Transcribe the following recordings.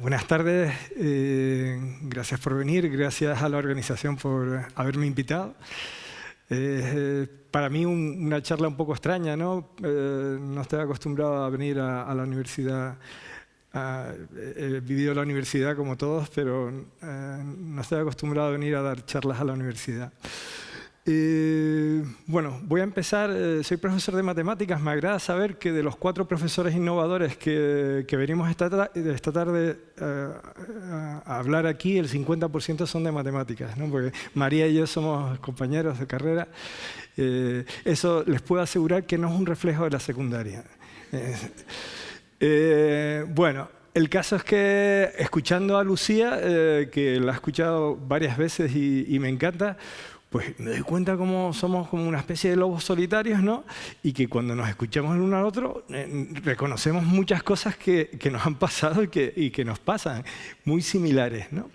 Buenas tardes. Eh, gracias por venir. Gracias a la organización por haberme invitado. Eh, para mí una charla un poco extraña, ¿no? Eh, no estoy acostumbrado a venir a, la universidad. he vivido la universidad como todos, pero no estoy acostumbrado a venir a dar charlas a la universidad. Eh, bueno, voy a empezar. Eh, soy profesor de matemáticas. Me agrada saber que de los cuatro profesores innovadores que, venimos esta, esta tarde eh, a hablar aquí, el 50% son de matemáticas, porque María y yo somos compañeros de carrera. eso les puedo asegurar que no es un reflejo de la secundaria. bueno, el caso es que escuchando a Lucía, que la he escuchado varias veces y me encanta, pues me doy cuenta cómo somos como una especie de lobos solitarios, ¿no? Y que cuando nos escuchamos el uno al otro, eh, reconocemos muchas cosas que, nos han pasado y que, nos pasan, muy similares, ¿no?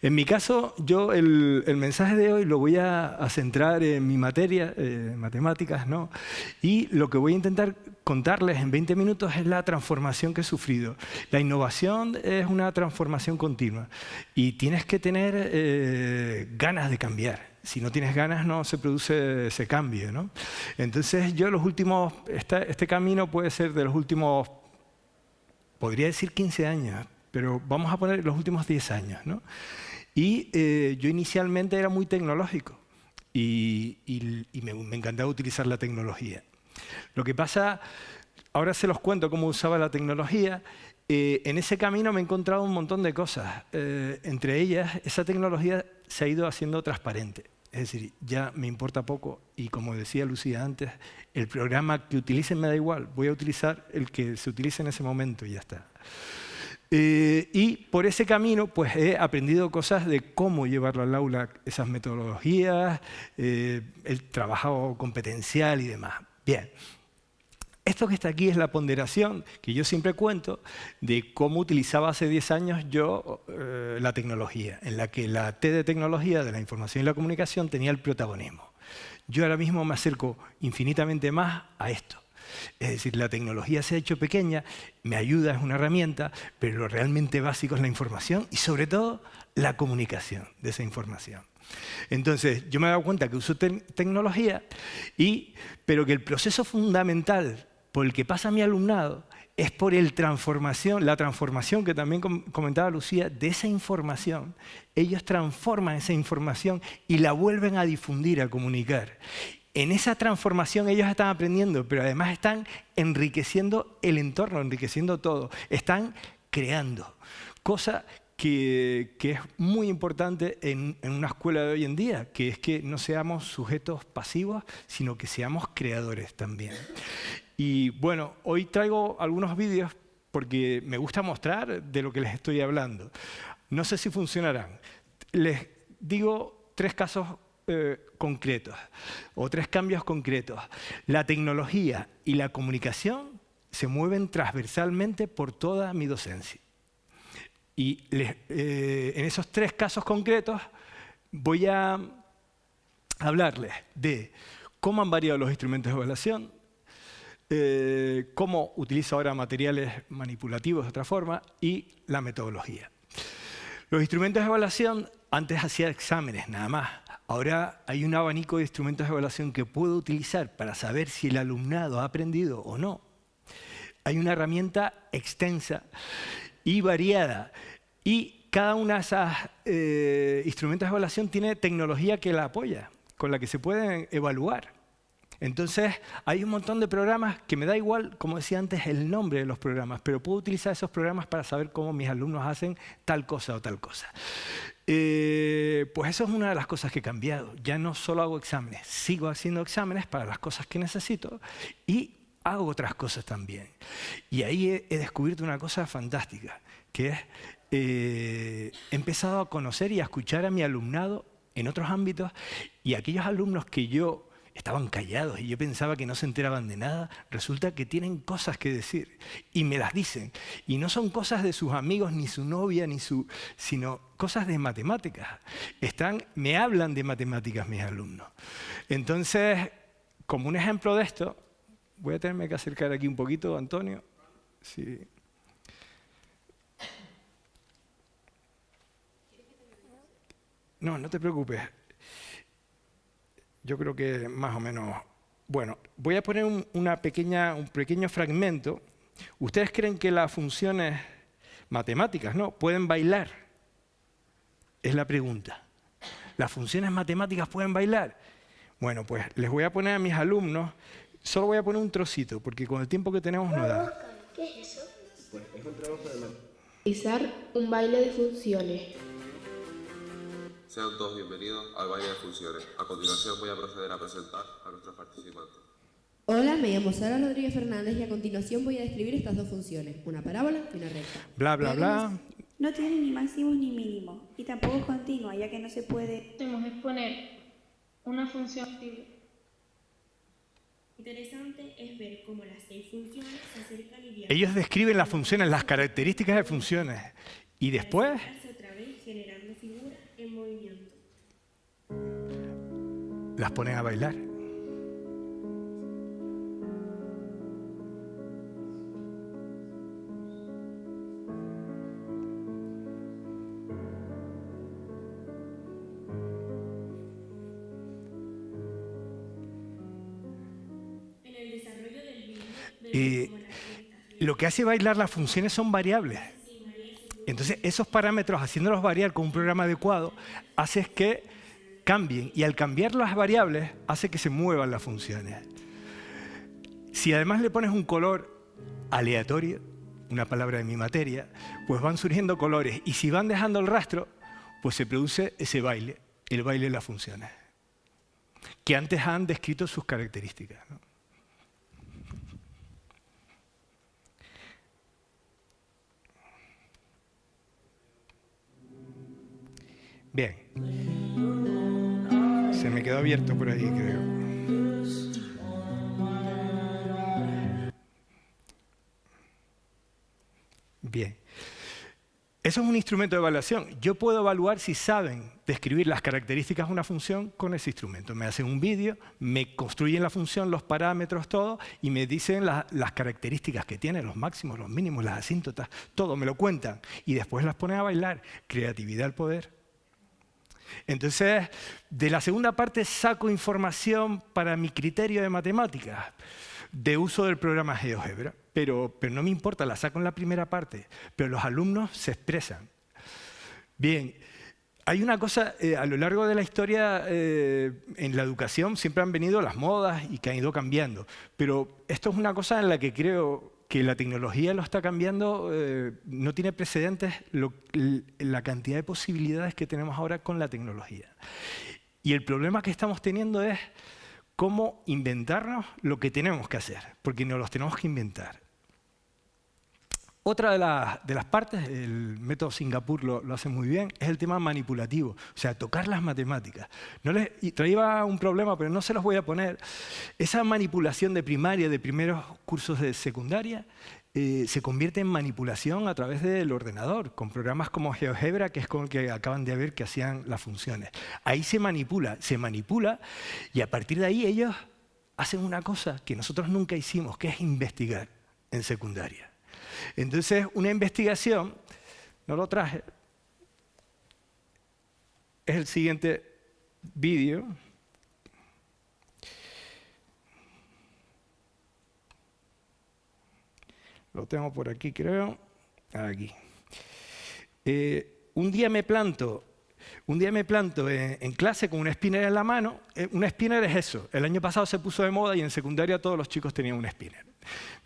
En mi caso, yo el, mensaje de hoy lo voy a, centrar en mi materia, eh, matemáticas, ¿no? Y lo que voy a intentar contarles en 20 minutos es la transformación que he sufrido. La innovación es una transformación continua y tienes que tener eh, ganas de cambiar si no tienes ganas no se produce ese cambio. ¿no? Entonces yo los últimos, este camino puede ser de los últimos, podría decir 15 años, pero vamos a poner los últimos 10 años. ¿no? Y eh, yo inicialmente era muy tecnológico y, me, encantaba utilizar la tecnología. Lo que pasa, ahora se los cuento cómo usaba la tecnología, eh, en ese camino me he encontrado un montón de cosas. Eh, entre ellas, esa tecnología se ha ido haciendo transparente. Es decir, ya me importa poco y como decía Lucía antes, el programa que utilicen me da igual, voy a utilizar el que se utilice en ese momento y ya está. Eh, y por ese camino pues he aprendido cosas de cómo llevarlo al aula, esas metodologías, eh, el trabajo competencial y demás. Bien, esto que está aquí es la ponderación que yo siempre cuento de cómo utilizaba hace 10 años yo eh, la tecnología, en la que la T de tecnología de la información y la comunicación tenía el protagonismo. Yo ahora mismo me acerco infinitamente más a esto. Es decir, la tecnología se ha hecho pequeña, me ayuda, es una herramienta, pero lo realmente básico es la información y sobre todo la comunicación de esa información. Entonces, yo me he dado cuenta que uso tecnología, y, pero que el proceso fundamental por el que pasa mi alumnado es por el transformación, la transformación que también comentaba Lucía, de esa información. Ellos transforman esa información y la vuelven a difundir, a comunicar. En esa transformación ellos están aprendiendo, pero además están enriqueciendo el entorno, enriqueciendo todo. Están creando. Cosa que, es muy importante en, en, una escuela de hoy en día, que es que no seamos sujetos pasivos, sino que seamos creadores también. Y bueno, hoy traigo algunos vídeos porque me gusta mostrar de lo que les estoy hablando. No sé si funcionarán. Les digo tres casos eh, concretos o tres cambios concretos. La tecnología y la comunicación se mueven transversalmente por toda mi docencia. Y eh, en esos tres casos concretos voy a hablarles de cómo han variado los instrumentos de evaluación, eh, cómo utiliza ahora materiales manipulativos de otra forma y la metodología. Los instrumentos de evaluación, antes hacía exámenes nada más. Ahora hay un abanico de instrumentos de evaluación que puedo utilizar para saber si el alumnado ha aprendido o no. Hay una herramienta extensa y variada. Y cada uno de esos eh, instrumentos de evaluación tiene tecnología que la apoya, con la que se pueden evaluar. Entonces, hay un montón de programas que me da igual, como decía antes, el nombre de los programas, pero puedo utilizar esos programas para saber cómo mis alumnos hacen tal cosa o tal cosa. Eh, pues eso es una de las cosas que he cambiado. Ya no solo hago exámenes, sigo haciendo exámenes para las cosas que necesito y hago otras cosas también. Y ahí he, descubierto una cosa fantástica, que es, eh, he empezado a conocer y a escuchar a mi alumnado en otros ámbitos y aquellos alumnos que yo estaban callados y yo pensaba que no se enteraban de nada. Resulta que tienen cosas que decir y me las dicen. Y no son cosas de sus amigos, ni su novia, ni su, sino cosas de matemáticas. Están, me hablan de matemáticas mis alumnos. Entonces, como un ejemplo de esto, voy a tenerme que acercar aquí un poquito, Antonio. Sí. No, no te preocupes. Yo creo que más o menos... Bueno, voy a poner un, una pequeña, un pequeño fragmento. ¿Ustedes creen que las funciones matemáticas no pueden bailar? Es la pregunta. ¿Las funciones matemáticas pueden bailar? Bueno, pues les voy a poner a mis alumnos, solo voy a poner un trocito, porque con el tiempo que tenemos no da. ¿Qué es eso? Pues es un trabajo de Realizar un baile de funciones. Sean todos bienvenidos al baile de funciones. A continuación voy a proceder a presentar a nuestros participantes. Hola, me llamo Sara Rodríguez Fernández y a continuación voy a describir estas dos funciones, una parábola y una recta. Bla, bla, bla. No tiene ni máximos ni mínimos y tampoco es continua, ya que no se puede. Hacemos es poner una función. Interesante es ver cómo las seis funciones se acercan y. Ellos describen las funciones, las características de funciones. Y después Acercarse otra vez generando figuras en movimiento. las ponen a bailar. Y lo que hace bailar las funciones son variables. Entonces, esos parámetros, haciéndolos variar con un programa adecuado, hace que cambien. Y al cambiar las variables, hace que se muevan las funciones. Si además le pones un color aleatorio, una palabra de mi materia, pues van surgiendo colores. Y si van dejando el rastro, pues se produce ese baile, el baile de las funciones, que antes han descrito sus características. Bien. Se me quedó abierto por ahí, creo. Bien. Eso es un instrumento de evaluación. Yo puedo evaluar si saben describir las características de una función con ese instrumento. Me hacen un vídeo, me construyen la función, los parámetros, todo, y me dicen la- las características que tiene, los máximos, los mínimos, las asíntotas, todo, me lo cuentan. Y después las ponen a bailar. Creatividad al poder. Entonces, de la segunda parte saco información para mi criterio de matemáticas, de uso del programa GeoGebra, pero, pero no me importa, la saco en la primera parte, pero los alumnos se expresan. Bien, hay una cosa, eh, a lo largo de la historia eh, en la educación siempre han venido las modas y que han ido cambiando, pero esto es una cosa en la que creo que la tecnología lo está cambiando, eh, no tiene precedentes la cantidad de posibilidades que tenemos ahora con la tecnología. Y el problema que estamos teniendo es cómo inventarnos lo que tenemos que hacer, porque nos los tenemos que inventar. Otra de, las- de las partes, el método Singapur lo, lo hace muy bien, es el tema manipulativo, o sea, tocar las matemáticas. No les, y traía un problema, pero no se los voy a poner. Esa manipulación de primaria, de primeros cursos de secundaria, eh, se convierte en manipulación a través del ordenador, con programas como GeoGebra, que es con el que acaban de ver que hacían las funciones. Ahí se manipula, se manipula, y a partir de ahí ellos hacen una cosa que nosotros nunca hicimos, que es investigar en secundaria. Entonces, una investigación, no lo traje, es el siguiente vídeo. Lo tengo por aquí, creo. Aquí. Eh, un día me planto, un día me planto en, clase con un spinner en la mano. Eh, un spinner es eso. El año pasado se puso de moda y en secundaria todos los chicos tenían un spinner.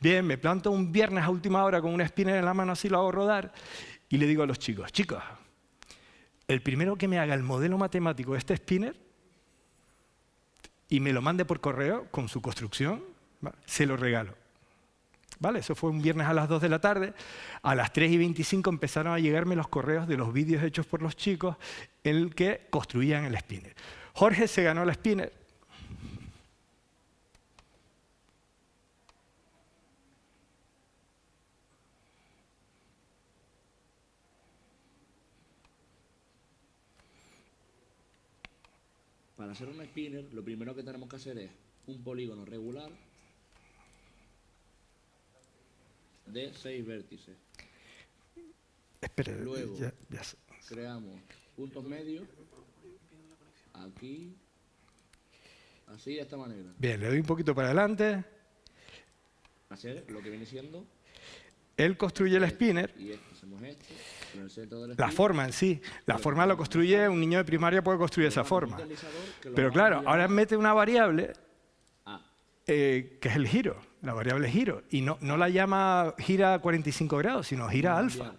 Bien, me planto un viernes a última hora con un spinner en la mano, así lo hago rodar, y le digo a los chicos, chicos, el primero que me haga el modelo matemático de este spinner y me lo mande por correo con su construcción, se lo regalo. ¿Vale? Eso fue un viernes a las 2 de la tarde. A las 3 y 25 empezaron a llegarme los correos de los vídeos hechos por los chicos en el que construían el spinner. Jorge se ganó el spinner. Para hacer un spinner, lo primero que tenemos que hacer es un polígono regular de seis vértices. Espera, Luego. ya- ya sé. Creamos puntos medios aquí, así de esta manera. Bien, le doy un poquito para adelante. Hacer lo que viene siendo Él construye el spinner. con el centro del La spinner. forma en sí. La forma lo construye, un niño de primaria puede construir esa forma. Pero claro, ahora mete una variable a- eh, que es el giro, la variable giro. Y no, no la llama gira a 45 grados, sino gira alfa.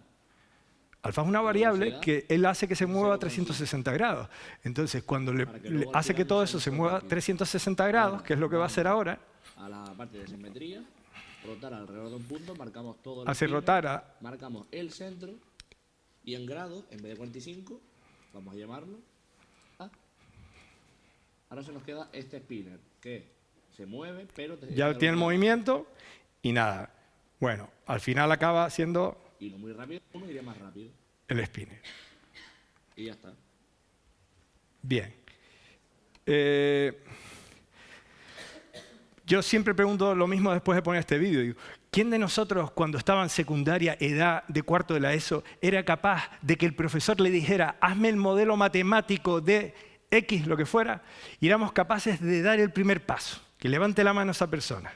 Alfa es una variable que él hace que se mueva a 360 grados. Entonces, cuando le, hace que todo eso se mueva a toque. 360 grados, que es lo que va a hacer ahora, a la parte de simetría, rotar alrededor de un punto, marcamos todo el hace spinner, rotar a, marcamos el centro y en grados, en vez de 45, vamos a llamarlo A. Ahora se nos queda este spinner que se mueve, pero te- ya tiene el movimiento y nada. Bueno, al final acaba siendo Y no muy rápido, uno iría más rápido. el spinner. Y ya está. Bien. Eh, yo siempre pregunto lo mismo después de poner este vídeo. ¿Quién de nosotros, cuando estaba en secundaria, edad de cuarto de la ESO, era capaz de que el profesor le dijera, hazme el modelo matemático de X, lo que fuera, y éramos capaces de dar el primer paso? Que levante la mano esa persona.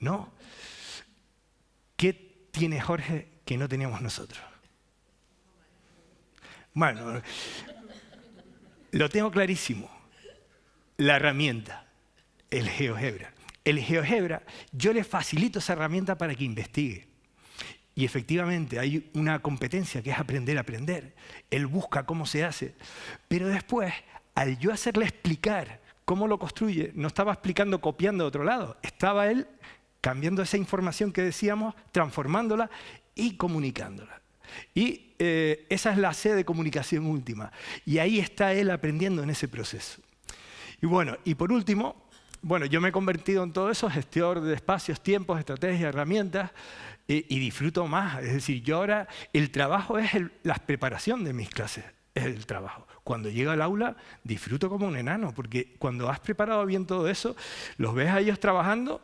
No. ¿Qué tiene Jorge que no teníamos nosotros? Bueno, lo tengo clarísimo. La herramienta, el GeoGebra. El GeoGebra, yo le facilito esa herramienta para que investigue. Y efectivamente hay una competencia que es aprender a aprender. Él busca cómo se hace. Pero después, al yo hacerle explicar cómo lo construye, no estaba explicando copiando de otro lado. Estaba él cambiando esa información que decíamos, transformándola y comunicándola. Y eh, esa es la C de comunicación última. Y ahí está él aprendiendo en ese proceso. Y bueno, y por último, bueno, yo me he convertido en todo eso, gestor de espacios, tiempos, estrategias, herramientas, y disfruto más. Es decir, yo ahora, el trabajo es el- la preparación de mis clases, es el trabajo. Cuando llego al aula, disfruto como un enano, porque cuando has preparado bien todo eso, los ves a ellos trabajando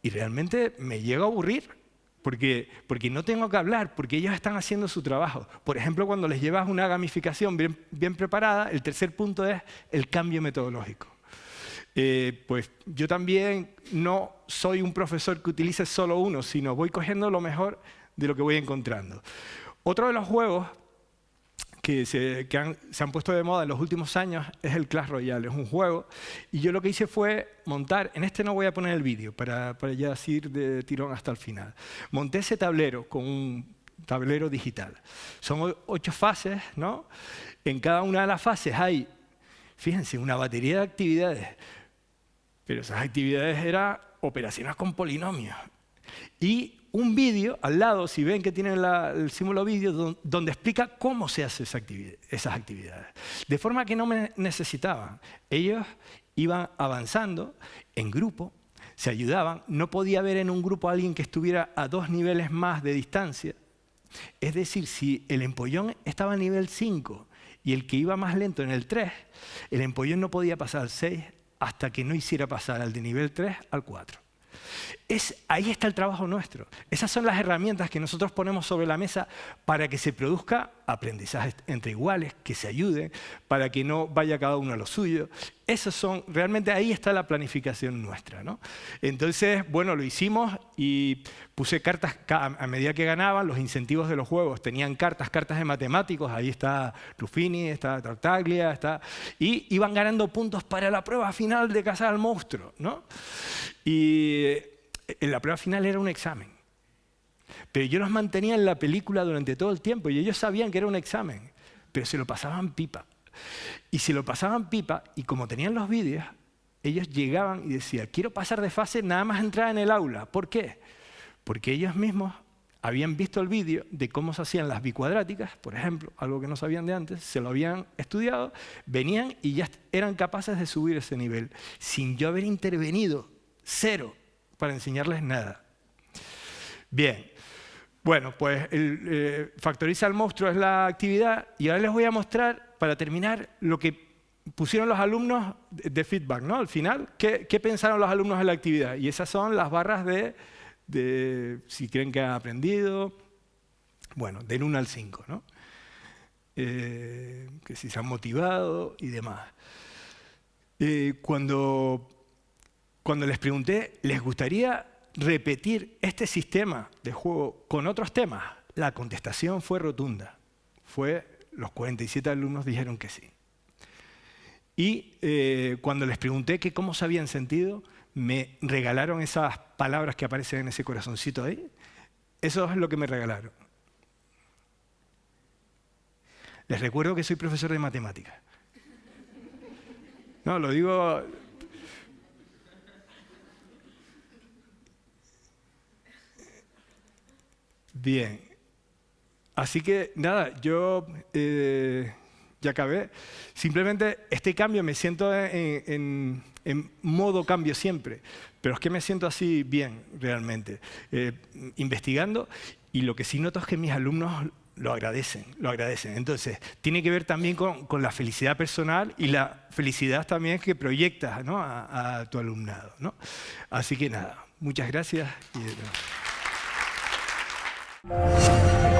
y realmente me llego a aburrir. Porque, porque no tengo que hablar, porque ellos están haciendo su trabajo. Por ejemplo, cuando les llevas una gamificación bien preparada, el tercer punto es el cambio metodológico. Eh, pues yo también no soy un profesor que utilice solo uno, sino voy cogiendo lo mejor de lo que voy encontrando. Otro de los juegos que, se, que han, se han puesto de moda en los últimos años es el Clash Royale. Es un juego. Y yo lo que hice fue montar, en este no voy a poner el vídeo para, para ya ir de tirón hasta el final. Monté ese tablero con un tablero digital. Son ocho fases, ¿no? En cada una de las fases hay, fíjense, una batería de actividades. Pero esas actividades eran operaciones con polinomios. Y un vídeo al lado, si ven que tienen el símbolo vídeo, don- donde explica cómo se hacen esas actividades. De forma que no me necesitaban. Ellos iban avanzando en grupo, se ayudaban. No podía haber en un grupo a alguien que estuviera a dos niveles más de distancia. Es decir, si el empollón estaba a nivel 5 y el que iba más lento en el 3, el empollón no podía pasar al 6 hasta que no hiciera pasar al de nivel 3 al 4. Es, ahí está el trabajo nuestro. Esas son las herramientas que nosotros ponemos sobre la mesa para que se produzca aprendizaje entre iguales, que se ayuden, para que no vaya cada uno a lo suyo. Esos son, realmente ahí está la planificación nuestra. ¿no? Entonces, bueno, lo hicimos y puse cartas ca- a medida que ganaban, los incentivos de los juegos tenían cartas, cartas de matemáticos, ahí está Ruffini, está Tartaglia, está, y iban ganando puntos para la prueba final de cazar al monstruo. ¿no? Y la prueba final era un examen. Pero yo los mantenía en la película durante todo el tiempo y ellos sabían que era un examen, pero se lo pasaban pipa. Y se lo pasaban pipa y como tenían los vídeos, ellos llegaban y decían, quiero pasar de fase nada más entrar en el aula. ¿Por qué? Porque ellos mismos habían visto el vídeo de cómo se hacían las bicuadráticas, por ejemplo, algo que no sabían de antes, se lo habían estudiado, venían y ya eran capaces de subir ese nivel, sin yo haber intervenido, cero, para enseñarles nada. Bien, bueno, pues el, eh, Factoriza al monstruo es la actividad y ahora les voy a mostrar, para terminar, lo que pusieron los alumnos de feedback, ¿no? Al final, ¿qué, pensaron los alumnos de la actividad? Y esas son las barras de, de si creen que han aprendido, bueno, del 1 al 5, ¿no? eh, que si se han motivado y demás. Eh, cuando, cuando les pregunté, ¿les gustaría repetir este sistema de juego con otros temas? La contestación fue rotunda. Fue, los 47 alumnos dijeron que sí. Y eh, cuando les pregunté que cómo se habían sentido, me regalaron esas palabras que aparecen en ese corazoncito ahí. Eso es lo que me regalaron. Les recuerdo que soy profesor de matemáticas. No, lo digo... Bien. Así que, nada, yo eh, ya acabé. Simplemente este cambio me siento en, modo cambio siempre, pero es que me siento así bien, realmente, eh, investigando. Y lo que sí noto es que mis alumnos lo agradecen, lo agradecen. Entonces, tiene que ver también con, la felicidad personal y la felicidad también que proyectas a, tu alumnado. Así que nada, muchas gracias. Y... Música